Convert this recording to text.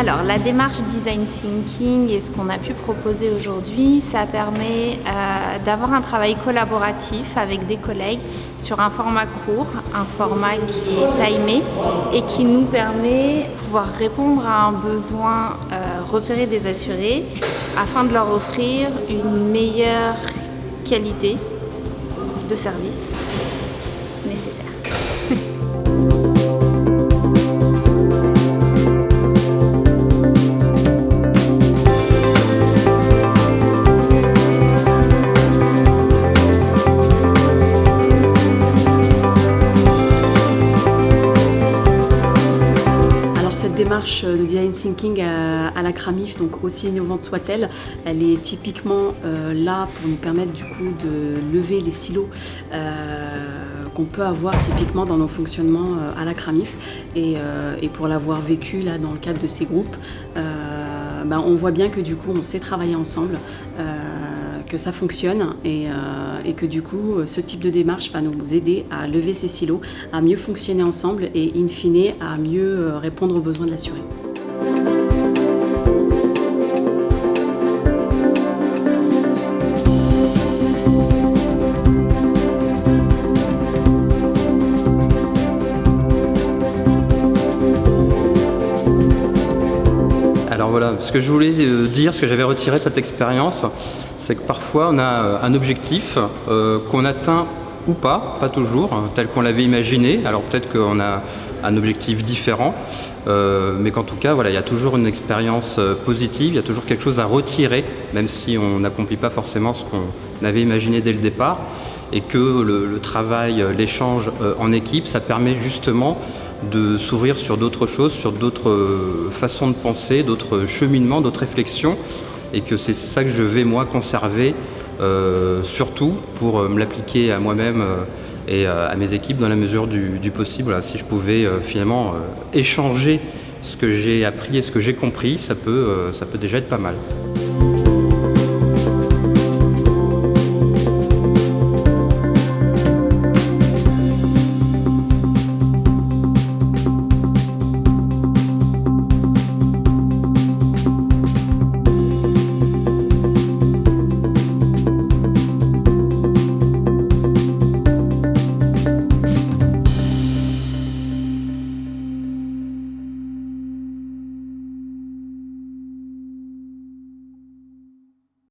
Alors la démarche design thinking et ce qu'on a pu proposer aujourd'hui, ça permet euh, d'avoir un travail collaboratif avec des collègues sur un format court, un format qui est timé et qui nous permet de pouvoir répondre à un besoin euh, repéré des assurés afin de leur offrir une meilleure qualité de service démarche de design thinking à, la Cramif, donc aussi innovante soit-elle, elle est typiquement euh, là pour nous permettre du coup de lever les silos euh, qu'on peut avoir typiquement dans nos fonctionnements euh, à la Cramif. Et, pour l'avoir vécu là dans le cadre de ces groupes, ben, on voit bien que du coup on sait travailler ensemble que ça fonctionne et, et, que du coup ce type de démarche va nous aider à lever ces silos, à mieux fonctionner ensemble et in fine à mieux répondre aux besoins de l'assuré. Alors voilà, ce que je voulais euh, dire, ce que j'avais retiré de cette expérience, c'est que parfois on a euh, un objectif euh, qu'on atteint ou pas, pas toujours, hein, tel qu'on l'avait imaginé. Alors peut-être qu'on a un objectif différent, mais qu'en tout cas, voilà, il y a toujours une expérience positive, il y a toujours quelque chose à retirer, même si on n'accomplit pas forcément ce qu'on avait imaginé dès le départ, et que le, travail, l'échange en équipe, ça permet justement de s'ouvrir sur d'autres choses, sur d'autres façons de penser, d'autres cheminements, d'autres réflexions, et que c'est ça que je vais moi conserver euh, surtout pour euh, me l'appliquer à moi-même euh, et à mes équipes dans la mesure du, possible. si je pouvais finalement échanger ce que j'ai appris et ce que j'ai compris, ça peut déjà être pas mal.